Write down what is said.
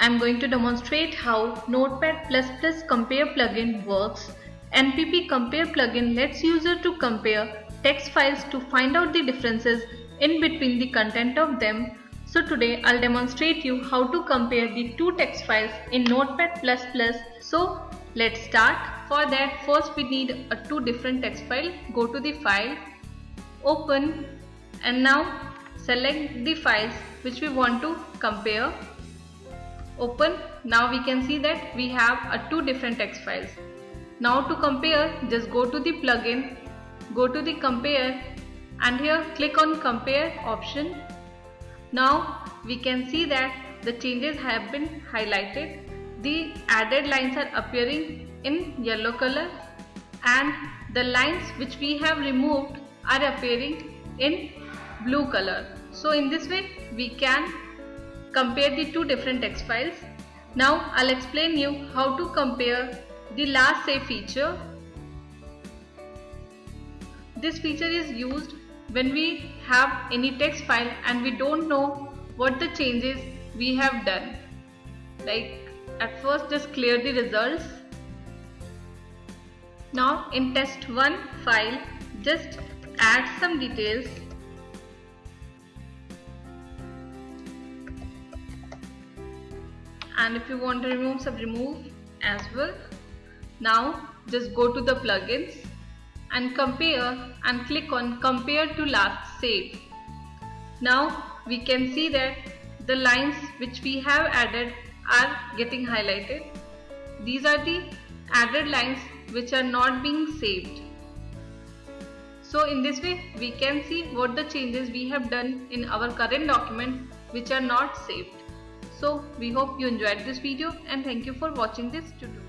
I'm going to demonstrate how Notepad++ Compare plugin works. NPP Compare plugin lets user to compare text files to find out the differences in between the content of them. So today I'll demonstrate you how to compare the two text files in Notepad++. So let's start. For that first we need a two different text file. Go to the file, open and now select the files which we want to compare open. Now we can see that we have a two different text files. Now to compare just go to the plugin go to the compare and here click on compare option. Now we can see that the changes have been highlighted. The added lines are appearing in yellow color and the lines which we have removed are appearing in blue color. So in this way we can compare the two different text files. Now I'll explain you how to compare the last save feature. This feature is used when we have any text file and we don't know what the changes we have done. Like at first just clear the results. Now in test1 file just add some details and if you want to remove some remove as well now just go to the plugins and compare and click on compare to last save. Now we can see that the lines which we have added are getting highlighted. These are the added lines which are not being saved. So in this way we can see what the changes we have done in our current document which are not saved so we hope you enjoyed this video and thank you for watching this tutorial.